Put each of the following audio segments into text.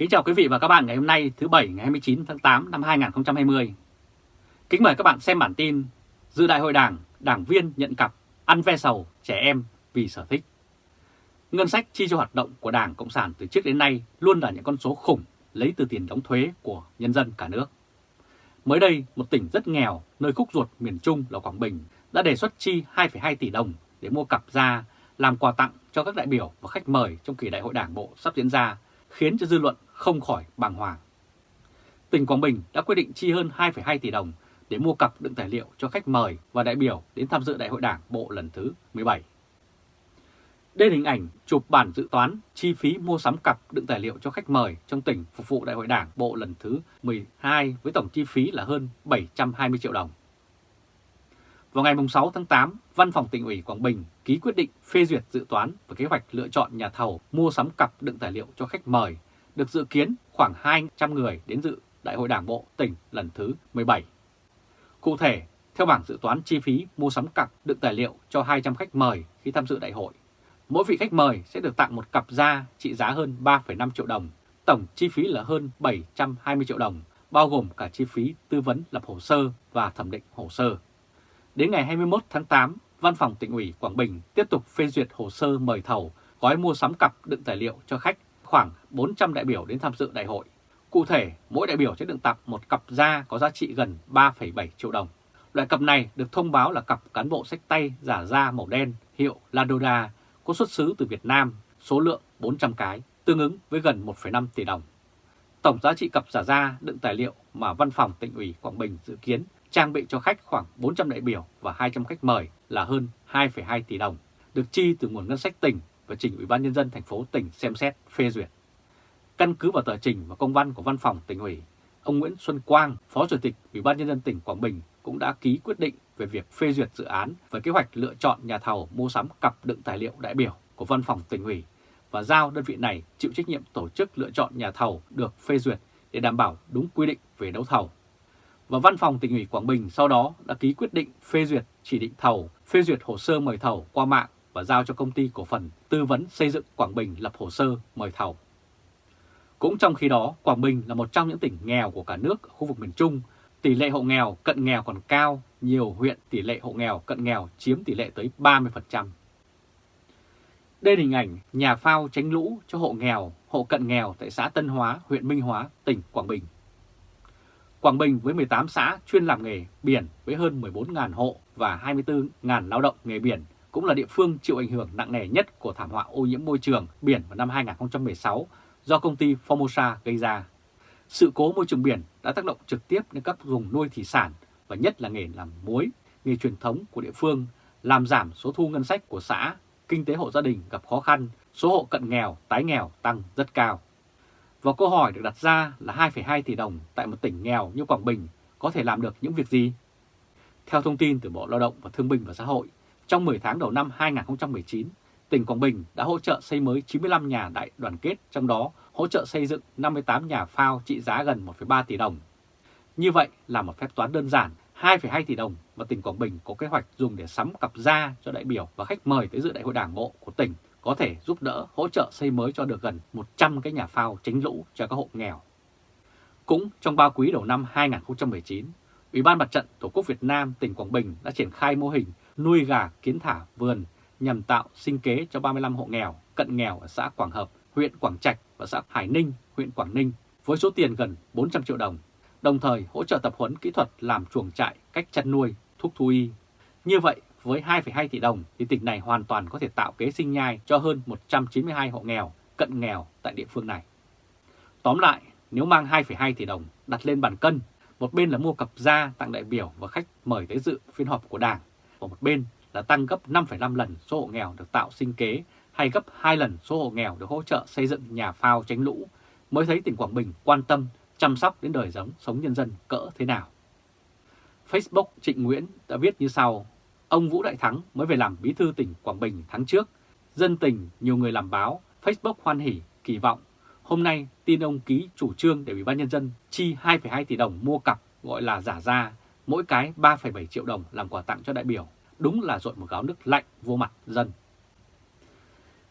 Kính chào quý vị và các bạn ngày hôm nay thứ Bảy ngày 29 tháng 8 năm 2020. Kính mời các bạn xem bản tin Dự đại hội đảng, đảng viên nhận cặp, ăn ve sầu, trẻ em vì sở thích. Ngân sách chi cho hoạt động của Đảng Cộng sản từ trước đến nay luôn là những con số khủng lấy từ tiền đóng thuế của nhân dân cả nước. Mới đây, một tỉnh rất nghèo, nơi khúc ruột miền Trung là Quảng Bình, đã đề xuất chi 2,2 tỷ đồng để mua cặp da làm quà tặng cho các đại biểu và khách mời trong kỳ đại hội đảng bộ sắp diễn ra, khiến cho dư luận không khỏi bàng hoàng. Tỉnh Quảng Bình đã quyết định chi hơn 2,2 tỷ đồng để mua cặp đựng tài liệu cho khách mời và đại biểu đến tham dự đại hội đảng bộ lần thứ 17. Đây là hình ảnh chụp bản dự toán chi phí mua sắm cặp đựng tài liệu cho khách mời trong tỉnh phục vụ đại hội đảng bộ lần thứ 12 với tổng chi phí là hơn 720 triệu đồng. Vào ngày 6 tháng 8, Văn phòng tỉnh ủy Quảng Bình ký quyết định phê duyệt dự toán và kế hoạch lựa chọn nhà thầu mua sắm cặp đựng tài liệu cho khách mời, được dự kiến khoảng 200 người đến dự Đại hội Đảng bộ tỉnh lần thứ 17. Cụ thể, theo bảng dự toán chi phí mua sắm cặp đựng tài liệu cho 200 khách mời khi tham dự đại hội, mỗi vị khách mời sẽ được tặng một cặp da trị giá hơn 3,5 triệu đồng, tổng chi phí là hơn 720 triệu đồng, bao gồm cả chi phí tư vấn lập hồ sơ và thẩm định hồ sơ. Đến ngày 21 tháng 8, Văn phòng tỉnh ủy Quảng Bình tiếp tục phê duyệt hồ sơ mời thầu gói mua sắm cặp đựng tài liệu cho khách khoảng 400 đại biểu đến tham dự đại hội. Cụ thể, mỗi đại biểu sẽ được tặng một cặp da có giá trị gần 3,7 triệu đồng. Loại cặp này được thông báo là cặp cán bộ sách tay giả da màu đen hiệu Ladoda có xuất xứ từ Việt Nam, số lượng 400 cái, tương ứng với gần 1,5 tỷ đồng. Tổng giá trị cặp giả da đựng tài liệu mà Văn phòng tỉnh ủy Quảng Bình dự kiến trang bị cho khách khoảng 400 đại biểu và 200 khách mời là hơn 2,2 tỷ đồng, được chi từ nguồn ngân sách tỉnh và trình Ủy ban nhân dân thành phố tỉnh xem xét phê duyệt. Căn cứ vào tờ trình và công văn của Văn phòng tỉnh ủy, ông Nguyễn Xuân Quang, Phó Chủ tịch Ủy ban nhân dân tỉnh Quảng Bình cũng đã ký quyết định về việc phê duyệt dự án và kế hoạch lựa chọn nhà thầu mua sắm cặp đựng tài liệu đại biểu của Văn phòng tỉnh ủy và giao đơn vị này chịu trách nhiệm tổ chức lựa chọn nhà thầu được phê duyệt để đảm bảo đúng quy định về đấu thầu và Văn phòng tỉnh ủy Quảng Bình sau đó đã ký quyết định phê duyệt chỉ định thầu, phê duyệt hồ sơ mời thầu qua mạng và giao cho công ty cổ phần tư vấn xây dựng Quảng Bình lập hồ sơ mời thầu. Cũng trong khi đó, Quảng Bình là một trong những tỉnh nghèo của cả nước ở khu vực miền Trung, tỷ lệ hộ nghèo cận nghèo còn cao, nhiều huyện tỷ lệ hộ nghèo cận nghèo chiếm tỷ lệ tới 30%. Đây là hình ảnh nhà phao tránh lũ cho hộ nghèo, hộ cận nghèo tại xã Tân Hóa, huyện Minh Hóa, tỉnh Quảng Bình. Quảng Bình với 18 xã chuyên làm nghề biển với hơn 14.000 hộ và 24.000 lao động nghề biển cũng là địa phương chịu ảnh hưởng nặng nề nhất của thảm họa ô nhiễm môi trường biển vào năm 2016 do công ty Formosa gây ra. Sự cố môi trường biển đã tác động trực tiếp đến các vùng nuôi thủy sản và nhất là nghề làm muối, nghề truyền thống của địa phương, làm giảm số thu ngân sách của xã, kinh tế hộ gia đình gặp khó khăn, số hộ cận nghèo, tái nghèo tăng rất cao. Và câu hỏi được đặt ra là 2,2 tỷ đồng tại một tỉnh nghèo như Quảng Bình có thể làm được những việc gì? Theo thông tin từ Bộ Lao động và Thương binh và Xã hội, trong 10 tháng đầu năm 2019, tỉnh Quảng Bình đã hỗ trợ xây mới 95 nhà đại đoàn kết, trong đó hỗ trợ xây dựng 58 nhà phao trị giá gần 1,3 tỷ đồng. Như vậy là một phép toán đơn giản, 2,2 tỷ đồng mà tỉnh Quảng Bình có kế hoạch dùng để sắm cặp da cho đại biểu và khách mời tới dự đại hội đảng bộ của tỉnh có thể giúp đỡ hỗ trợ xây mới cho được gần 100 cái nhà phao tránh lũ cho các hộ nghèo. Cũng trong ba quý đầu năm 2019, Ủy ban Mặt trận Tổ quốc Việt Nam tỉnh Quảng Bình đã triển khai mô hình nuôi gà kiến thả vườn nhằm tạo sinh kế cho 35 hộ nghèo, cận nghèo ở xã Quảng Hợp, huyện Quảng Trạch và xã Hải Ninh, huyện Quảng Ninh với số tiền gần 400 triệu đồng, đồng thời hỗ trợ tập huấn kỹ thuật làm chuồng trại, cách chăn nuôi, thuốc thú y. Như vậy, với 2,2 tỷ đồng thì tỉnh này hoàn toàn có thể tạo kế sinh nhai cho hơn 192 hộ nghèo, cận nghèo tại địa phương này. Tóm lại, nếu mang 2,2 tỷ đồng đặt lên bàn cân, một bên là mua cặp da tặng đại biểu và khách mời tới dự phiên họp của Đảng, và một bên là tăng gấp 5,5 lần số hộ nghèo được tạo sinh kế hay gấp 2 lần số hộ nghèo được hỗ trợ xây dựng nhà phao tránh lũ, mới thấy tỉnh Quảng Bình quan tâm chăm sóc đến đời sống sống nhân dân cỡ thế nào. Facebook Trịnh Nguyễn đã viết như sau, Ông Vũ Đại Thắng mới về làm bí thư tỉnh Quảng Bình tháng trước. Dân tình, nhiều người làm báo, Facebook hoan hỉ, kỳ vọng. Hôm nay tin ông ký chủ trương để Ủy ban Nhân dân chi 2,2 tỷ đồng mua cặp gọi là giả ra mỗi cái 3,7 triệu đồng làm quà tặng cho đại biểu. Đúng là dội một gáo nước lạnh vô mặt dân.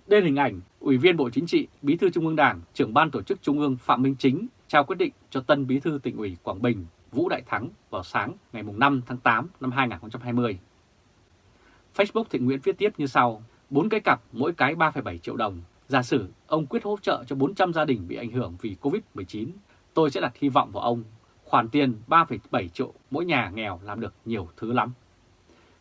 Đây là hình ảnh Ủy viên Bộ Chính trị, Bí thư Trung ương Đảng, trưởng ban tổ chức Trung ương Phạm Minh Chính trao quyết định cho tân Bí thư tỉnh ủy Quảng Bình Vũ Đại Thắng vào sáng ngày 5 tháng 8 năm 2020. Facebook Thịnh Nguyễn viết tiếp như sau, 4 cái cặp mỗi cái 3,7 triệu đồng. Giả sử ông quyết hỗ trợ cho 400 gia đình bị ảnh hưởng vì Covid-19, tôi sẽ đặt hy vọng vào ông. Khoản tiền 3,7 triệu mỗi nhà nghèo làm được nhiều thứ lắm.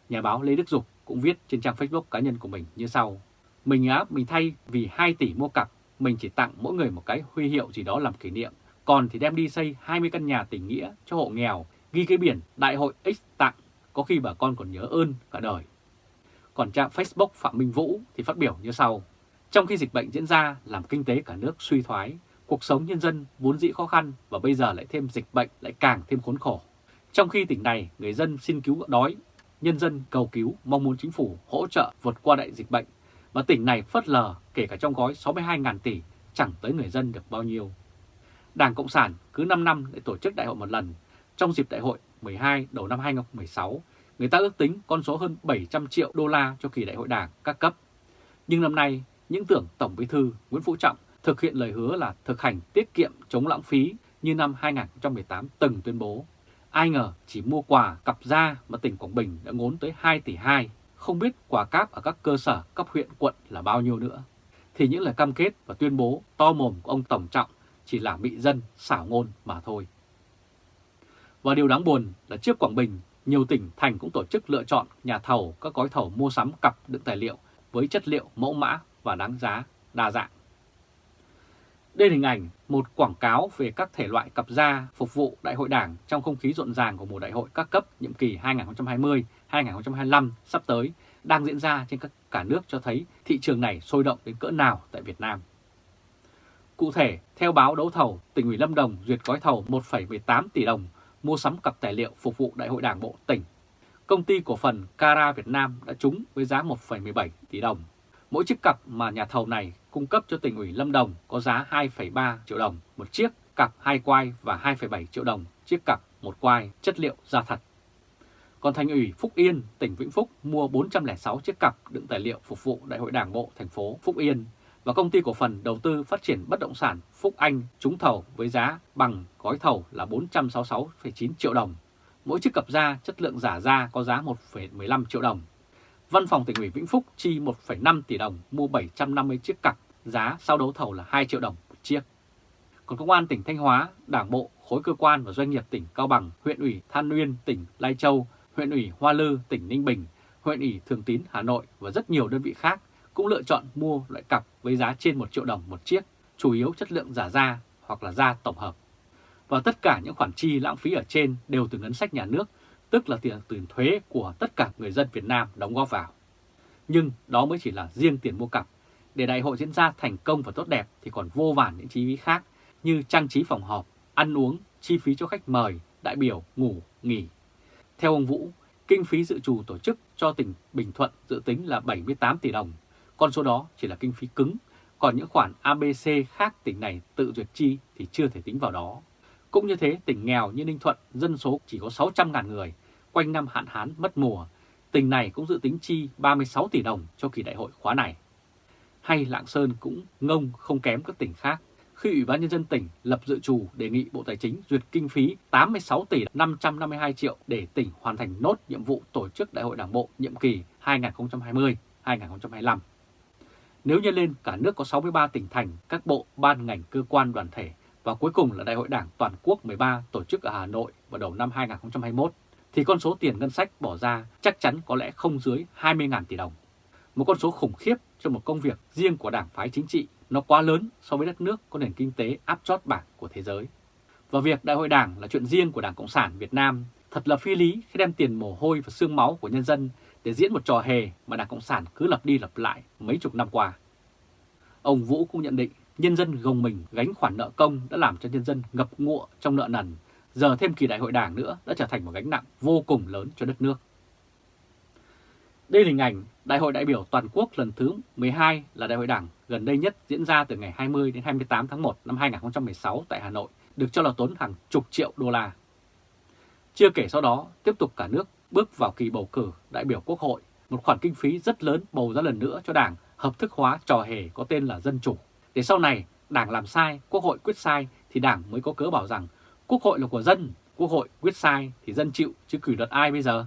Nhà báo Lê Đức Dục cũng viết trên trang Facebook cá nhân của mình như sau. Mình á, mình thay vì 2 tỷ mua cặp, mình chỉ tặng mỗi người một cái huy hiệu gì đó làm kỷ niệm. Còn thì đem đi xây 20 căn nhà tình nghĩa cho hộ nghèo, ghi cái biển Đại hội X tặng, có khi bà con còn nhớ ơn cả đời. Còn trang Facebook Phạm Minh Vũ thì phát biểu như sau. Trong khi dịch bệnh diễn ra làm kinh tế cả nước suy thoái, cuộc sống nhân dân vốn dĩ khó khăn và bây giờ lại thêm dịch bệnh lại càng thêm khốn khổ. Trong khi tỉnh này người dân xin cứu đói, nhân dân cầu cứu mong muốn chính phủ hỗ trợ vượt qua đại dịch bệnh mà tỉnh này phớt lờ kể cả trong gói 62.000 tỷ chẳng tới người dân được bao nhiêu. Đảng Cộng sản cứ 5 năm để tổ chức đại hội một lần. Trong dịp đại hội 12 đầu năm 2016, người ta ước tính con số hơn 700 triệu đô la cho kỳ đại hội đảng các cấp. Nhưng năm nay, những tưởng Tổng Bí thư Nguyễn Phú Trọng thực hiện lời hứa là thực hành tiết kiệm chống lãng phí như năm 2018 từng tuyên bố. Ai ngờ chỉ mua quà cặp da mà tỉnh Quảng Bình đã ngốn tới 2 tỷ 2, không biết quà cáp ở các cơ sở cấp huyện quận là bao nhiêu nữa. Thì những lời cam kết và tuyên bố to mồm của ông Tổng Trọng chỉ là bị dân xảo ngôn mà thôi. Và điều đáng buồn là trước Quảng Bình, nhiều tỉnh thành cũng tổ chức lựa chọn nhà thầu các gói thầu mua sắm cặp đựng tài liệu với chất liệu mẫu mã và đáng giá đa dạng. Đây là hình ảnh một quảng cáo về các thể loại cặp da phục vụ Đại hội Đảng trong không khí rộn ràng của mùa đại hội các cấp nhiệm kỳ 2020-2025 sắp tới đang diễn ra trên các cả nước cho thấy thị trường này sôi động đến cỡ nào tại Việt Nam. Cụ thể, theo báo đấu thầu, tỉnh ủy Lâm Đồng duyệt gói thầu 1,18 tỷ đồng mua sắm cặp tài liệu phục vụ Đại hội Đảng bộ tỉnh. Công ty cổ phần Cara Việt Nam đã trúng với giá 1,17 tỷ đồng. Mỗi chiếc cặp mà nhà thầu này cung cấp cho tỉnh ủy Lâm Đồng có giá 2,3 triệu đồng một chiếc cặp hai quai và 2,7 triệu đồng chiếc cặp một quai chất liệu da thật. Còn thành ủy Phúc Yên, tỉnh Vĩnh Phúc mua 406 chiếc cặp đựng tài liệu phục vụ Đại hội Đảng bộ thành phố Phúc Yên và công ty cổ phần đầu tư phát triển bất động sản Phúc Anh trúng thầu với giá bằng gói thầu là 466,9 triệu đồng. Mỗi chiếc cặp da chất lượng giả da có giá 1,15 triệu đồng. Văn phòng tỉnh ủy Vĩnh Phúc chi 1,5 tỷ đồng mua 750 chiếc cặp, giá sau đấu thầu là 2 triệu đồng một chiếc. Còn Công an tỉnh Thanh Hóa, Đảng bộ, khối cơ quan và doanh nghiệp tỉnh Cao Bằng, huyện ủy Than Uyên, tỉnh Lai Châu, huyện ủy Hoa Lư, tỉnh Ninh Bình, huyện ủy Thường Tín, Hà Nội và rất nhiều đơn vị khác cũng lựa chọn mua loại cặp với giá trên 1 triệu đồng một chiếc, chủ yếu chất lượng giả da hoặc là da tổng hợp. Và tất cả những khoản chi lãng phí ở trên đều từ ngân sách nhà nước, tức là tiền từ thuế của tất cả người dân Việt Nam đóng góp vào. Nhưng đó mới chỉ là riêng tiền mua cặp. Để đại hội diễn ra thành công và tốt đẹp thì còn vô vàn những chi phí khác như trang trí phòng họp, ăn uống, chi phí cho khách mời, đại biểu, ngủ, nghỉ. Theo ông Vũ, kinh phí dự trù tổ chức cho tỉnh Bình Thuận dự tính là 78 tỷ đồng con số đó chỉ là kinh phí cứng, còn những khoản ABC khác tỉnh này tự duyệt chi thì chưa thể tính vào đó. Cũng như thế, tỉnh nghèo như Ninh Thuận dân số chỉ có 600.000 người, quanh năm hạn hán mất mùa, tỉnh này cũng dự tính chi 36 tỷ đồng cho kỳ đại hội khóa này. Hay Lạng Sơn cũng ngông không kém các tỉnh khác, khi Ủy ban Nhân dân tỉnh lập dự trù đề nghị Bộ Tài chính duyệt kinh phí 86 tỷ 552 triệu để tỉnh hoàn thành nốt nhiệm vụ tổ chức Đại hội Đảng Bộ nhiệm kỳ 2020-2025. Nếu nhân lên cả nước có 63 tỉnh thành, các bộ, ban ngành, cơ quan, đoàn thể và cuối cùng là Đại hội Đảng Toàn quốc 13 tổ chức ở Hà Nội vào đầu năm 2021, thì con số tiền ngân sách bỏ ra chắc chắn có lẽ không dưới 20.000 tỷ đồng. Một con số khủng khiếp cho một công việc riêng của đảng phái chính trị, nó quá lớn so với đất nước có nền kinh tế áp chót bảng của thế giới. Và việc Đại hội Đảng là chuyện riêng của Đảng Cộng sản Việt Nam thật là phi lý khi đem tiền mồ hôi và xương máu của nhân dân để diễn một trò hề mà Đảng Cộng sản cứ lặp đi lặp lại mấy chục năm qua. Ông Vũ cũng nhận định nhân dân gồng mình gánh khoản nợ công đã làm cho nhân dân ngập ngụa trong nợ nần, giờ thêm kỳ đại hội đảng nữa đã trở thành một gánh nặng vô cùng lớn cho đất nước. Đây là hình ảnh Đại hội đại biểu toàn quốc lần thứ 12 là đại hội đảng gần đây nhất diễn ra từ ngày 20 đến 28 tháng 1 năm 2016 tại Hà Nội, được cho là tốn hàng chục triệu đô la. Chưa kể sau đó, tiếp tục cả nước bước vào kỳ bầu cử đại biểu quốc hội, một khoản kinh phí rất lớn bầu ra lần nữa cho đảng hợp thức hóa trò hề có tên là dân chủ. Để sau này Đảng làm sai, Quốc hội quyết sai thì Đảng mới có cớ bảo rằng Quốc hội là của dân, Quốc hội quyết sai thì dân chịu chứ cử luật ai bây giờ.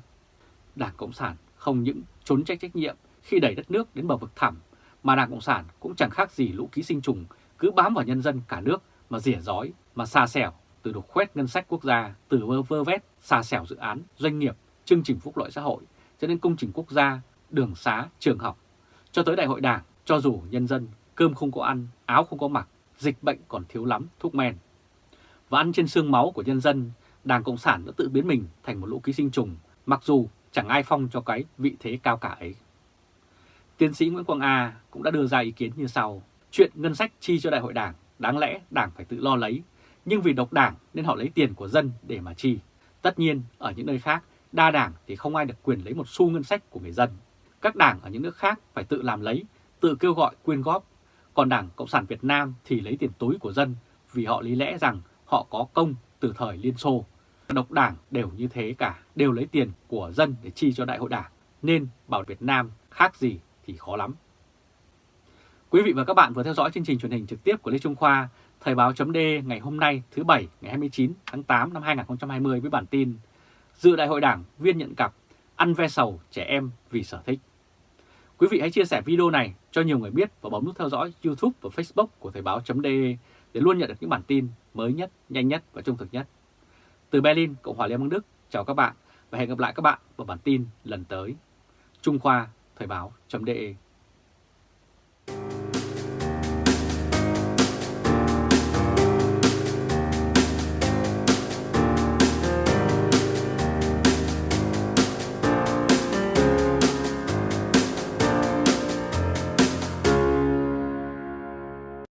Đảng Cộng sản không những trốn trách trách nhiệm khi đẩy đất nước đến bờ vực thẳm, mà Đảng Cộng sản cũng chẳng khác gì lũ ký sinh trùng cứ bám vào nhân dân cả nước mà rỉa rói, mà xa xẻo từ đục khoét ngân sách quốc gia, từ vơ vơ vét, xa xẻo dự án, doanh nghiệp, chương trình phúc lợi xã hội, cho đến công trình quốc gia, đường xá, trường học, cho tới đại hội đảng, cho dù nhân dân cơm không có ăn, áo không có mặc, dịch bệnh còn thiếu lắm, thuốc men. Và ăn trên xương máu của nhân dân, Đảng Cộng sản đã tự biến mình thành một lũ ký sinh trùng, mặc dù chẳng ai phong cho cái vị thế cao cả ấy. Tiến sĩ Nguyễn Quang A cũng đã đưa ra ý kiến như sau. Chuyện ngân sách chi cho đại hội đảng, đáng lẽ đảng phải tự lo lấy, nhưng vì độc đảng nên họ lấy tiền của dân để mà chi. Tất nhiên, ở những nơi khác, đa đảng thì không ai được quyền lấy một xu ngân sách của người dân. Các đảng ở những nước khác phải tự làm lấy, tự kêu gọi quyên góp. Còn Đảng Cộng sản Việt Nam thì lấy tiền túi của dân vì họ lý lẽ rằng họ có công từ thời Liên Xô. Độc đảng đều như thế cả, đều lấy tiền của dân để chi cho đại hội đảng. Nên bảo Việt Nam khác gì thì khó lắm. Quý vị và các bạn vừa theo dõi chương trình truyền hình trực tiếp của Lê Trung Khoa, Thời báo chấm ngày hôm nay thứ Bảy ngày 29 tháng 8 năm 2020 với bản tin Dự đại hội đảng viên nhận cặp ăn ve sầu trẻ em vì sở thích. Quý vị hãy chia sẻ video này cho nhiều người biết và bấm nút theo dõi YouTube và Facebook của Thời báo .de để luôn nhận được những bản tin mới nhất, nhanh nhất và trung thực nhất. Từ Berlin, Cộng hòa Liên bang Đức, chào các bạn và hẹn gặp lại các bạn vào bản tin lần tới. Trung Khoa Thời báo.de